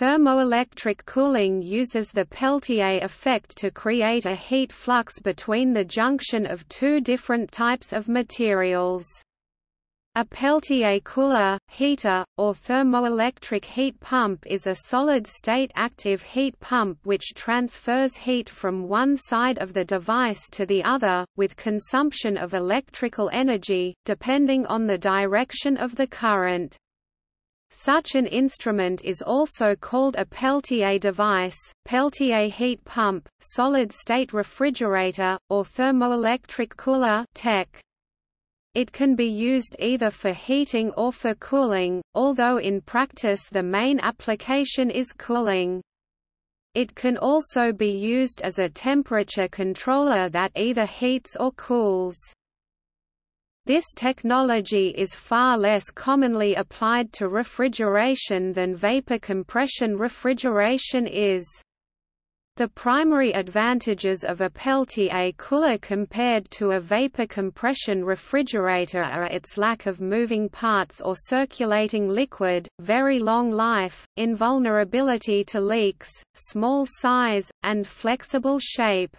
Thermoelectric cooling uses the Peltier effect to create a heat flux between the junction of two different types of materials. A Peltier cooler, heater, or thermoelectric heat pump is a solid-state active heat pump which transfers heat from one side of the device to the other, with consumption of electrical energy, depending on the direction of the current. Such an instrument is also called a Peltier device, Peltier heat pump, solid-state refrigerator, or thermoelectric cooler TEC. It can be used either for heating or for cooling, although in practice the main application is cooling. It can also be used as a temperature controller that either heats or cools. This technology is far less commonly applied to refrigeration than vapor compression refrigeration is. The primary advantages of a Peltier cooler compared to a vapor compression refrigerator are its lack of moving parts or circulating liquid, very long life, invulnerability to leaks, small size, and flexible shape.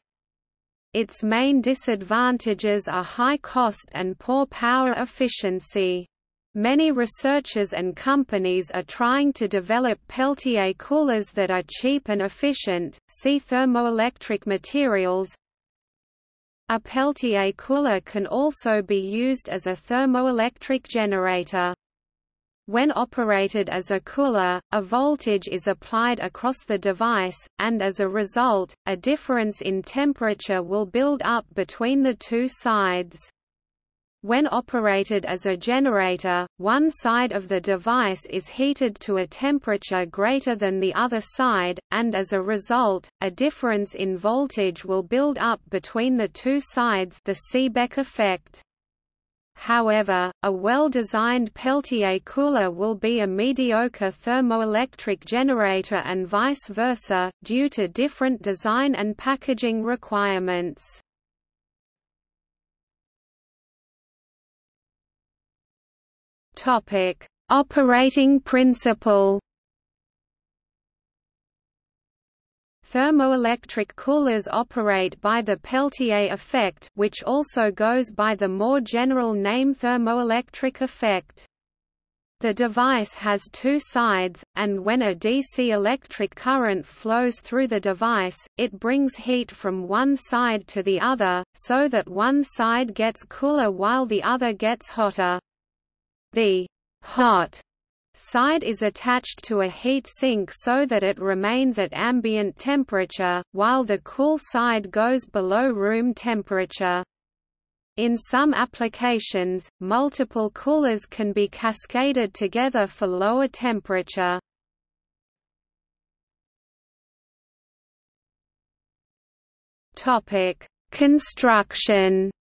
Its main disadvantages are high cost and poor power efficiency. Many researchers and companies are trying to develop Peltier coolers that are cheap and efficient. See thermoelectric materials. A Peltier cooler can also be used as a thermoelectric generator. When operated as a cooler, a voltage is applied across the device, and as a result, a difference in temperature will build up between the two sides. When operated as a generator, one side of the device is heated to a temperature greater than the other side, and as a result, a difference in voltage will build up between the two sides the Seebeck effect. However, a well-designed Peltier cooler will be a mediocre thermoelectric generator and vice versa, due to different design and packaging requirements. Operating principle. Thermoelectric coolers operate by the Peltier effect which also goes by the more general name thermoelectric effect. The device has two sides, and when a DC electric current flows through the device, it brings heat from one side to the other, so that one side gets cooler while the other gets hotter. The hot side is attached to a heat sink so that it remains at ambient temperature, while the cool side goes below room temperature. In some applications, multiple coolers can be cascaded together for lower temperature. Topic: Construction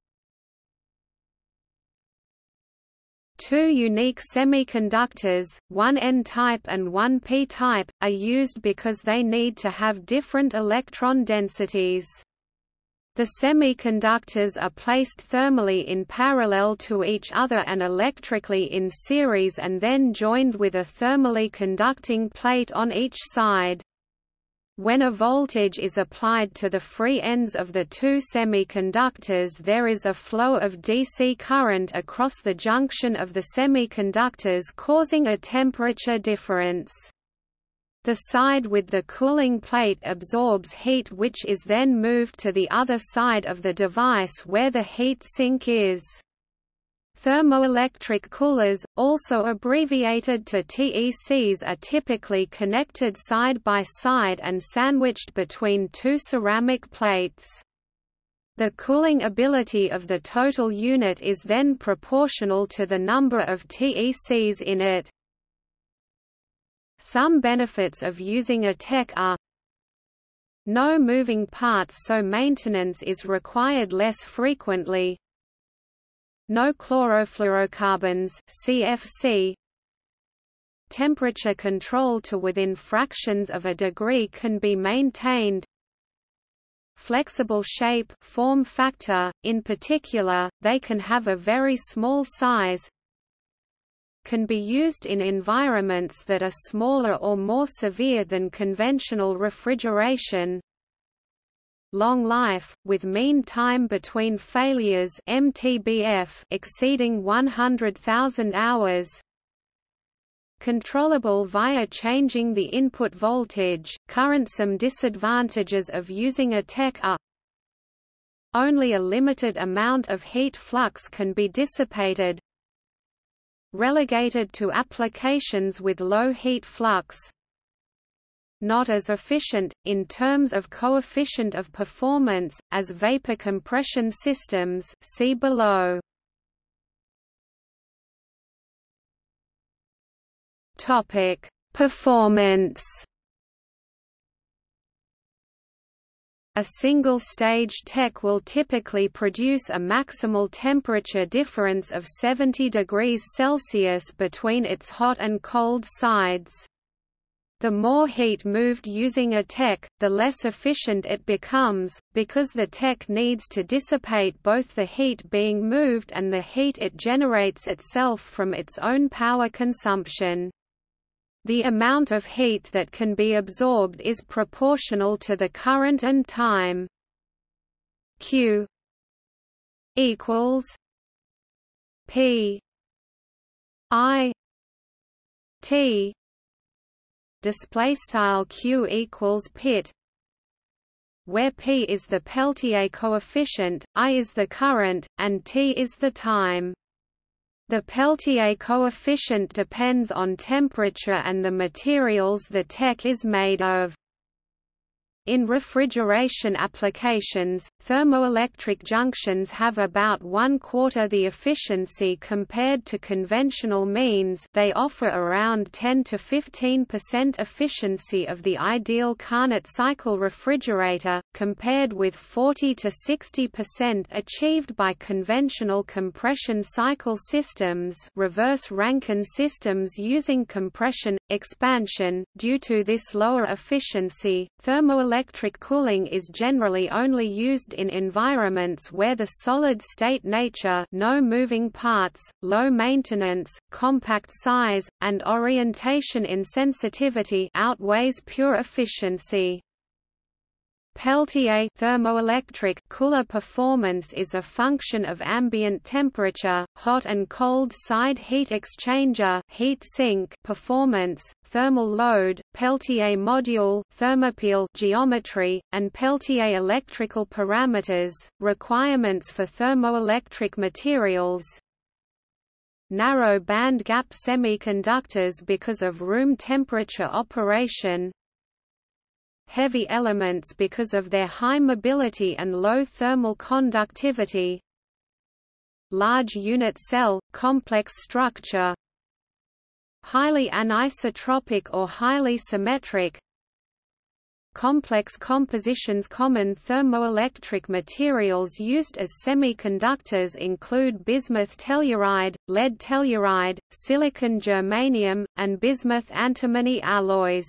Two unique semiconductors, one N-type and one P-type, are used because they need to have different electron densities. The semiconductors are placed thermally in parallel to each other and electrically in series and then joined with a thermally conducting plate on each side. When a voltage is applied to the free ends of the two semiconductors there is a flow of DC current across the junction of the semiconductors causing a temperature difference. The side with the cooling plate absorbs heat which is then moved to the other side of the device where the heat sink is. Thermoelectric coolers, also abbreviated to TECs are typically connected side by side and sandwiched between two ceramic plates. The cooling ability of the total unit is then proportional to the number of TECs in it. Some benefits of using a TEC are no moving parts so maintenance is required less frequently no chlorofluorocarbons CFC Temperature control to within fractions of a degree can be maintained. Flexible shape form factor, in particular, they can have a very small size. Can be used in environments that are smaller or more severe than conventional refrigeration. Long life, with mean time between failures MTBF exceeding 100,000 hours, controllable via changing the input voltage. Current some disadvantages of using a TEC are only a limited amount of heat flux can be dissipated relegated to applications with low heat flux not as efficient, in terms of coefficient of performance, as vapor compression systems see below. Topic: Performance. A single-stage TEC will typically produce a maximal temperature difference of 70 degrees Celsius between its hot and cold sides. The more heat moved using a TEC, the less efficient it becomes, because the TEC needs to dissipate both the heat being moved and the heat it generates itself from its own power consumption. The amount of heat that can be absorbed is proportional to the current and time. Q equals P I T display style Q equals pit where P is the Peltier coefficient, I is the current, and T is the time. The Peltier coefficient depends on temperature and the materials the TEC is made of. In refrigeration applications, thermoelectric junctions have about one-quarter the efficiency compared to conventional means they offer around 10 to 15% efficiency of the ideal Carnot cycle refrigerator, compared with 40 to 60% achieved by conventional compression cycle systems reverse Rankine systems using compression, expansion. Due to this lower efficiency, thermoelectric cooling is generally only used in environments where the solid-state nature no moving parts, low maintenance, compact size, and orientation insensitivity outweighs pure efficiency. Peltier thermoelectric cooler performance is a function of ambient temperature, hot and cold side heat exchanger heat sink performance, thermal load, Peltier module thermopile geometry, and Peltier electrical parameters, requirements for thermoelectric materials, narrow band gap semiconductors because of room temperature operation, heavy elements because of their high mobility and low thermal conductivity. Large unit cell, complex structure. Highly anisotropic or highly symmetric. Complex compositions Common thermoelectric materials used as semiconductors include bismuth telluride, lead telluride, silicon germanium, and bismuth antimony alloys.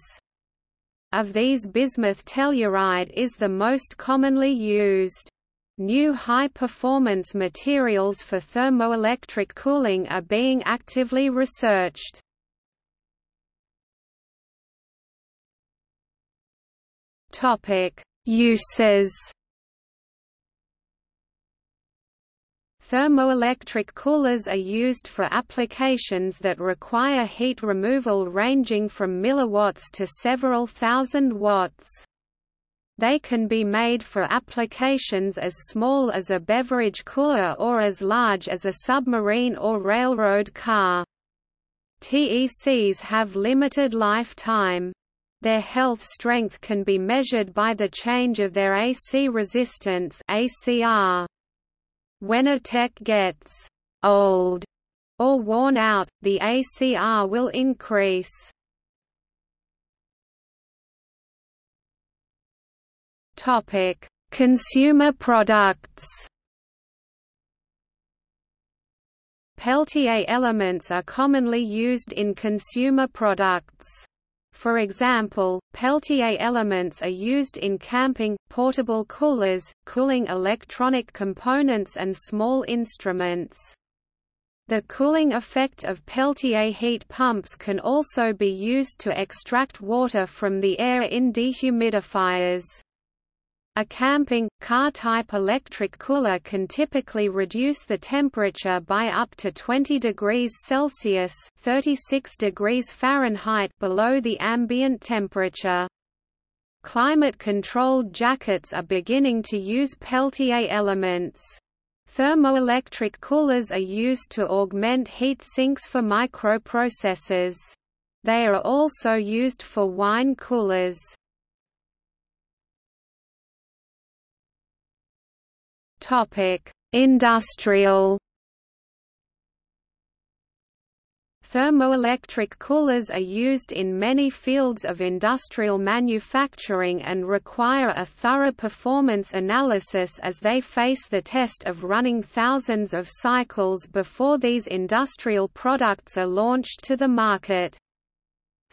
Of these bismuth telluride is the most commonly used. New high-performance materials for thermoelectric cooling are being actively researched. Uses Thermoelectric coolers are used for applications that require heat removal ranging from milliwatts to several thousand watts. They can be made for applications as small as a beverage cooler or as large as a submarine or railroad car. TECs have limited lifetime. Their health strength can be measured by the change of their AC resistance ACR. When a TEC gets old or worn out, the ACR will increase. Topic: Consumer products. Peltier elements are commonly used in consumer products. For example, Peltier elements are used in camping, portable coolers, cooling electronic components and small instruments. The cooling effect of Peltier heat pumps can also be used to extract water from the air in dehumidifiers. A camping, car-type electric cooler can typically reduce the temperature by up to 20 degrees Celsius 36 degrees Fahrenheit below the ambient temperature. Climate-controlled jackets are beginning to use Peltier elements. Thermoelectric coolers are used to augment heat sinks for microprocessors. They are also used for wine coolers. Industrial Thermoelectric coolers are used in many fields of industrial manufacturing and require a thorough performance analysis as they face the test of running thousands of cycles before these industrial products are launched to the market.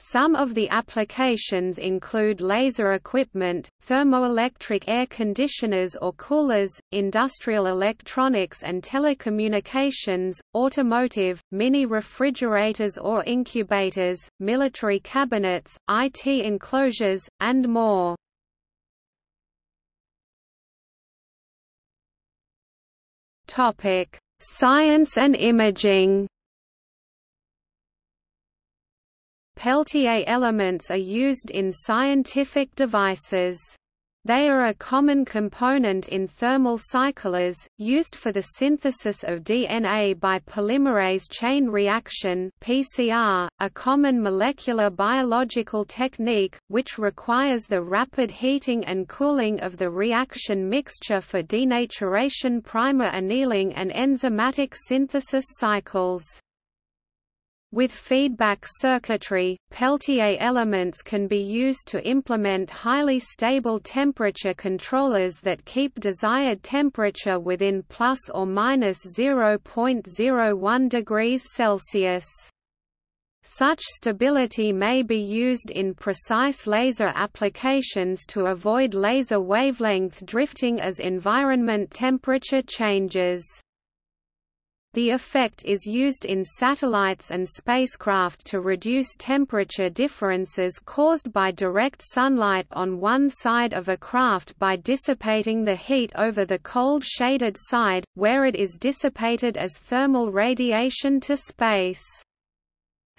Some of the applications include laser equipment, thermoelectric air conditioners or coolers, industrial electronics and telecommunications, automotive, mini refrigerators or incubators, military cabinets, IT enclosures, and more. Science and imaging Peltier elements are used in scientific devices. They are a common component in thermal cyclers, used for the synthesis of DNA by polymerase chain reaction (PCR), a common molecular biological technique which requires the rapid heating and cooling of the reaction mixture for denaturation primer annealing and enzymatic synthesis cycles. With feedback circuitry, Peltier elements can be used to implement highly stable temperature controllers that keep desired temperature within plus or minus 0.01 degrees Celsius. Such stability may be used in precise laser applications to avoid laser wavelength drifting as environment temperature changes. The effect is used in satellites and spacecraft to reduce temperature differences caused by direct sunlight on one side of a craft by dissipating the heat over the cold shaded side, where it is dissipated as thermal radiation to space.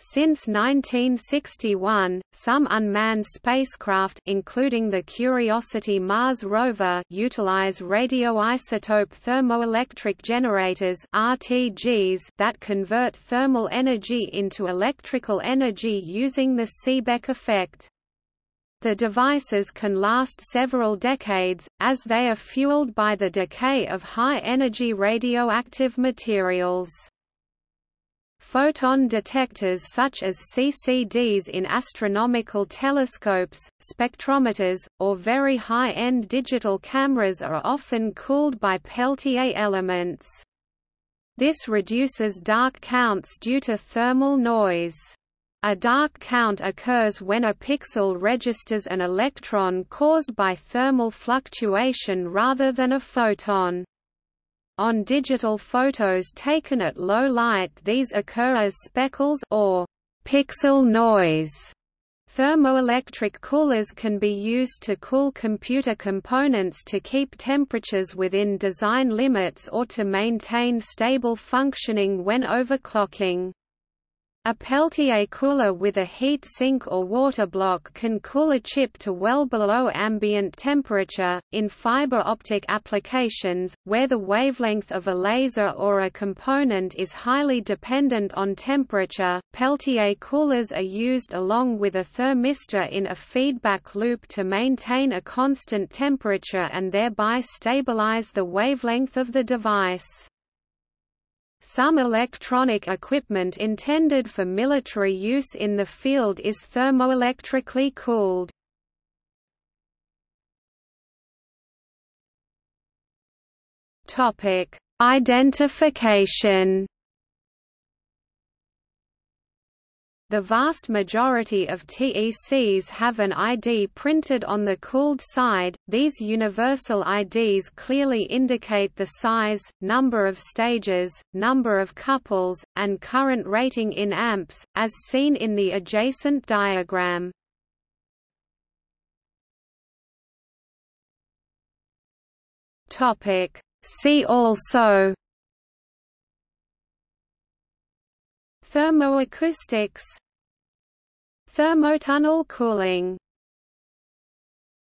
Since 1961, some unmanned spacecraft including the Curiosity Mars rover utilize radioisotope thermoelectric generators (RTGs) that convert thermal energy into electrical energy using the Seebeck effect. The devices can last several decades, as they are fueled by the decay of high-energy radioactive materials. Photon detectors such as CCDs in astronomical telescopes, spectrometers, or very high-end digital cameras are often cooled by Peltier elements. This reduces dark counts due to thermal noise. A dark count occurs when a pixel registers an electron caused by thermal fluctuation rather than a photon. On digital photos taken at low light these occur as speckles or pixel noise. Thermoelectric coolers can be used to cool computer components to keep temperatures within design limits or to maintain stable functioning when overclocking. A Peltier cooler with a heat sink or water block can cool a chip to well below ambient temperature. In fiber optic applications, where the wavelength of a laser or a component is highly dependent on temperature, Peltier coolers are used along with a thermistor in a feedback loop to maintain a constant temperature and thereby stabilize the wavelength of the device. Some electronic equipment intended for military use in the field is thermoelectrically cooled. Identification the vast majority of TECs have an ID printed on the cooled side. These universal IDs clearly indicate the size, number of stages, number of couples, and current rating in amps, as seen in the adjacent diagram. Topic See also Thermoacoustics Thermotunnel cooling